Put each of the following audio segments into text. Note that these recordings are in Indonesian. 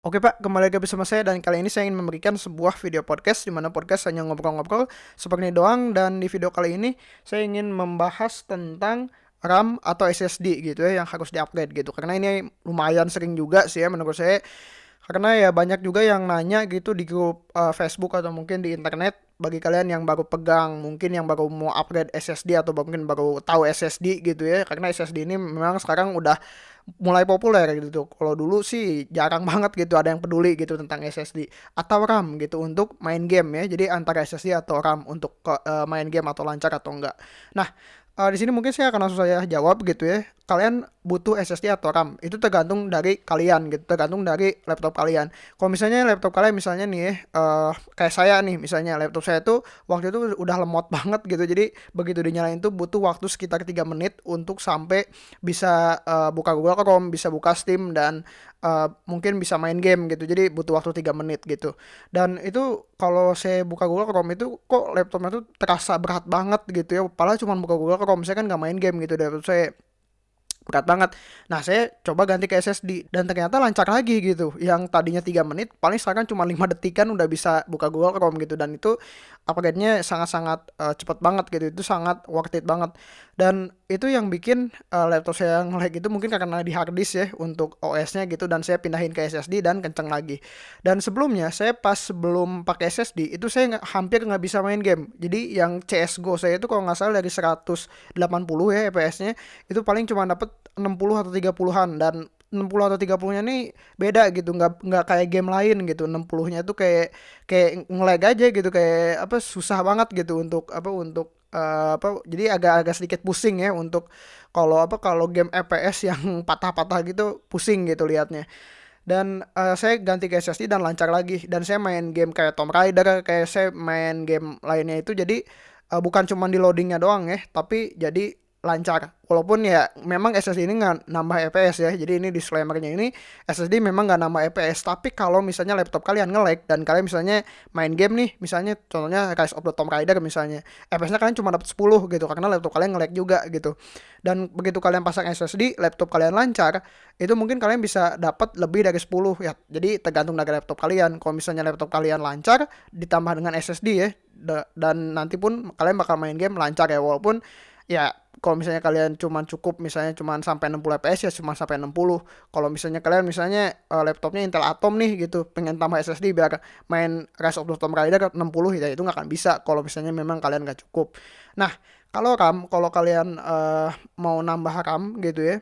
Oke Pak, kembali lagi bersama saya dan kali ini saya ingin memberikan sebuah video podcast di mana podcast hanya ngobrol-ngobrol seperti ini doang. Dan di video kali ini saya ingin membahas tentang RAM atau SSD gitu ya yang harus diupgrade gitu. Karena ini lumayan sering juga sih ya menurut saya. Karena ya banyak juga yang nanya gitu di grup uh, Facebook atau mungkin di internet bagi kalian yang baru pegang mungkin yang baru mau upgrade SSD atau mungkin baru tahu SSD gitu ya. Karena SSD ini memang sekarang udah mulai populer gitu. Kalau dulu sih jarang banget gitu ada yang peduli gitu tentang SSD atau RAM gitu untuk main game ya. Jadi antara SSD atau RAM untuk uh, main game atau lancar atau enggak. Nah, uh, di sini mungkin saya akan langsung saya jawab gitu ya. Kalian butuh SSD atau RAM itu tergantung dari kalian gitu, tergantung dari laptop kalian. Kalau misalnya laptop kalian misalnya nih uh, kayak saya nih misalnya laptop saya tuh waktu itu udah lemot banget gitu. Jadi begitu dinyalain tuh butuh waktu sekitar 3 menit untuk sampai bisa uh, buka Google Chrome, bisa buka Steam dan uh, mungkin bisa main game gitu. Jadi butuh waktu 3 menit gitu. Dan itu kalau saya buka Google Chrome itu kok laptopnya tuh terasa berat banget gitu ya. Padahal cuma buka Google Saya kan nggak main game gitu laptop saya berat banget. Nah, saya coba ganti ke SSD dan ternyata lancar lagi gitu. Yang tadinya 3 menit, paling sekarang cuma 5 detikan udah bisa buka Google Chrome gitu dan itu upgrade-nya sangat-sangat uh, cepat banget gitu. Itu sangat worth it banget. Dan itu yang bikin uh, laptop saya yang lag itu mungkin karena di hard disk ya untuk OS-nya gitu dan saya pindahin ke SSD dan kenceng lagi. Dan sebelumnya saya pas sebelum pakai SSD itu saya hampir nggak bisa main game. Jadi yang CS:GO saya itu kalau nggak salah dari 180 ya FPS-nya itu paling cuma dapet 60 atau 30-an dan 60 atau 30-nya nih beda gitu, nggak nggak kayak game lain gitu. 60-nya tuh kayak kayak ngelag aja gitu, kayak apa susah banget gitu untuk apa untuk uh, apa jadi agak-agak sedikit pusing ya untuk kalau apa kalau game FPS yang patah-patah gitu pusing gitu liatnya. Dan uh, saya ganti ke SSD dan lancar lagi dan saya main game kayak Tomb Raider, kayak saya main game lainnya itu jadi uh, bukan cuma di loadingnya doang ya, tapi jadi lancar. Walaupun ya memang SSD ini nggak nambah FPS ya. Jadi ini disclaimernya ini SSD memang nggak nambah FPS tapi kalau misalnya laptop kalian nge-lag dan kalian misalnya main game nih misalnya contohnya Rise of the Tomb Raider misalnya FPS-nya kalian cuma dapat 10 gitu karena laptop kalian nge-lag juga gitu. Dan begitu kalian pasang SSD laptop kalian lancar itu mungkin kalian bisa dapat lebih dari 10 ya. Jadi tergantung dari laptop kalian. Kalau misalnya laptop kalian lancar ditambah dengan SSD ya dan nanti pun kalian bakal main game lancar ya. Walaupun ya kalau misalnya kalian cuman cukup misalnya cuman sampai 60 fps ya cuma sampai 60 kalau misalnya kalian misalnya uh, laptopnya Intel Atom nih gitu pengen tambah SSD biar main Rise of the Tomb Raider 60 ya itu nggak akan bisa kalau misalnya memang kalian nggak cukup. Nah kalau RAM kalau kalian uh, mau nambah RAM gitu ya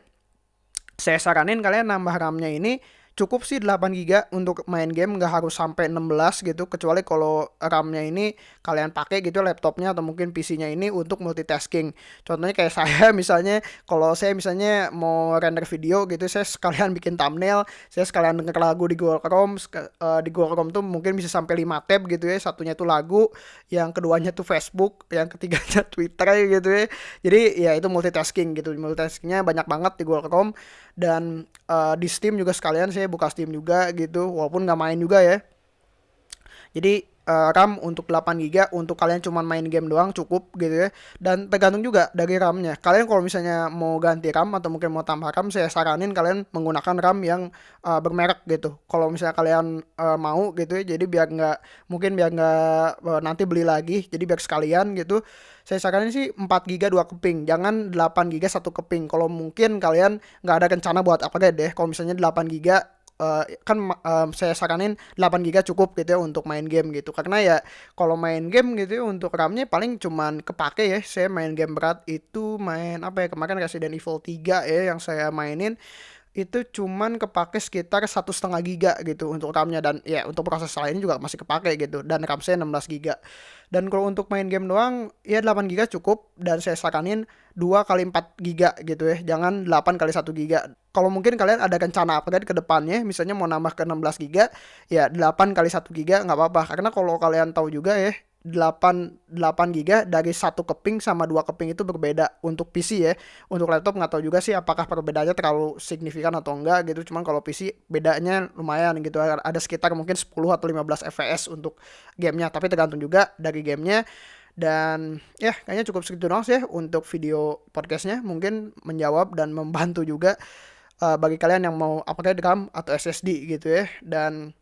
saya saranin kalian nambah RAM-nya ini cukup sih 8 GB untuk main game nggak harus sampai 16 gitu. Kecuali kalau RAM-nya ini kalian pakai gitu laptopnya atau mungkin PC-nya ini untuk multitasking. Contohnya kayak saya misalnya kalau saya misalnya mau render video gitu saya sekalian bikin thumbnail saya sekalian denger lagu di Google Chrome uh, di Google Chrome tuh mungkin bisa sampai 5 tab gitu ya. Satunya tuh lagu yang keduanya tuh Facebook yang ketiganya Twitter gitu ya. Jadi ya itu multitasking gitu. Multitaskingnya banyak banget di Google Chrome. Dan uh, di Steam juga sekalian saya buka Steam juga gitu walaupun nggak main juga ya. Jadi uh, RAM untuk 8 GB untuk kalian cuma main game doang cukup gitu ya. Dan tergantung juga dari RAM-nya. Kalian kalau misalnya mau ganti RAM atau mungkin mau tambah RAM saya saranin kalian menggunakan RAM yang uh, bermerek gitu. Kalau misalnya kalian uh, mau gitu ya jadi biar nggak mungkin biar nggak uh, nanti beli lagi jadi biar sekalian gitu. Saya saranin sih 4 GB 2 keping jangan 8 GB satu keping. Kalau mungkin kalian nggak ada rencana buat apa deh kalau misalnya 8 GB uh, kan uh, saya saranin 8 GB cukup gitu ya untuk main game gitu. Karena ya kalau main game gitu ya untuk RAM-nya paling cuman kepake ya. Saya main game berat itu main apa ya kemarin Resident Evil 3 ya yang saya mainin itu cuman kepake sekitar satu setengah giga gitu untuk RAM-nya dan ya untuk proses lainnya juga masih kepake gitu dan RAM saya 16 giga. Dan kalau untuk main game doang ya 8 giga cukup dan saya saranin 2 kali 4 giga gitu ya jangan 8 kali 1 giga. Kalau mungkin kalian ada rencana upgrade ke depannya misalnya mau nambah ke 16 giga ya 8 kali 1 giga nggak apa-apa. Karena kalau kalian tahu juga ya 8 8 GB dari satu keping sama dua keping itu berbeda untuk PC ya. Untuk laptop nggak tahu juga sih apakah perbedaannya terlalu signifikan atau enggak gitu. Cuman kalau PC bedanya lumayan gitu. Ada sekitar mungkin 10 atau 15 fps untuk gamenya. Tapi tergantung juga dari gamenya. Dan ya kayaknya cukup segitu doang sih ya untuk video podcastnya. Mungkin menjawab dan membantu juga uh, bagi kalian yang mau upgrade RAM atau SSD gitu ya dan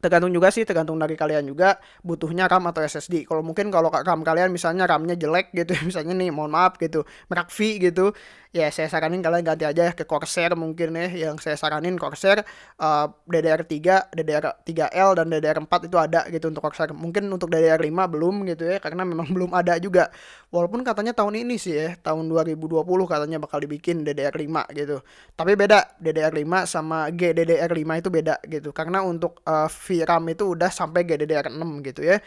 tergantung juga sih tergantung dari kalian juga butuhnya RAM atau SSD kalau mungkin kalau RAM kalian misalnya RAM-nya jelek gitu misalnya nih mohon maaf gitu merek V gitu ya saya saranin kalian ganti aja ke Corsair mungkin ya yang saya saranin Corsair uh, DDR3 DDR3L dan DDR4 itu ada gitu untuk Corsair. Mungkin untuk DDR5 belum gitu ya karena memang belum ada juga. Walaupun katanya tahun ini sih ya tahun 2020 katanya bakal dibikin DDR5 gitu. Tapi beda DDR5 sama GDDR5 itu beda gitu. Karena untuk uh, VRAM itu udah sampai GDDR6 gitu ya.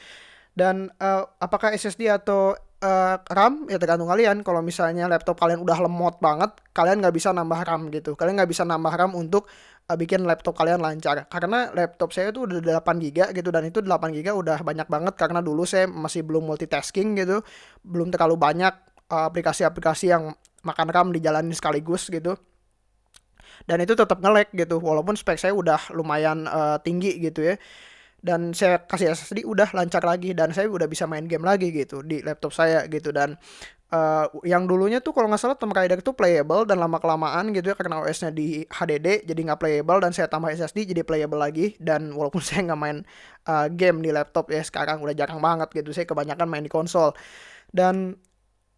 Dan uh, apakah SSD atau uh, RAM? Ya tergantung kalian. Kalau misalnya laptop kalian udah lemot banget kalian nggak bisa nambah RAM gitu. Kalian nggak bisa nambah RAM untuk uh, bikin laptop kalian lancar. Karena laptop saya itu udah 8 GB gitu dan itu 8 GB udah banyak banget. Karena dulu saya masih belum multitasking gitu belum terlalu banyak aplikasi-aplikasi uh, yang makan RAM dijalanin sekaligus gitu dan itu tetap ngelek gitu walaupun spek saya udah lumayan uh, tinggi gitu ya. Dan saya kasih SSD udah lancar lagi. Dan saya udah bisa main game lagi gitu di laptop saya gitu. Dan uh, yang dulunya tuh kalau nggak salah Tomb Raider tuh playable dan lama kelamaan gitu ya karena OS-nya di HDD jadi nggak playable. Dan saya tambah SSD jadi playable lagi. Dan walaupun saya nggak main uh, game di laptop ya sekarang udah jarang banget gitu. Saya kebanyakan main di konsol. Dan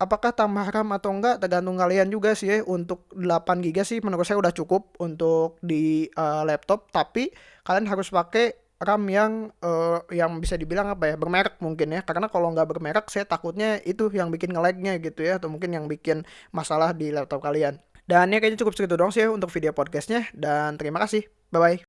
apakah tambah RAM atau enggak tergantung kalian juga sih ya. Untuk 8 GB sih menurut saya udah cukup untuk di uh, laptop. Tapi kalian harus pakai RAM yang uh, yang bisa dibilang apa ya bermerek mungkin ya. Karena kalau nggak bermerek saya takutnya itu yang bikin ngelagnya gitu ya. Atau mungkin yang bikin masalah di laptop kalian. Dan ya kayaknya cukup segitu dong sih ya untuk video podcastnya. Dan terima kasih. Bye bye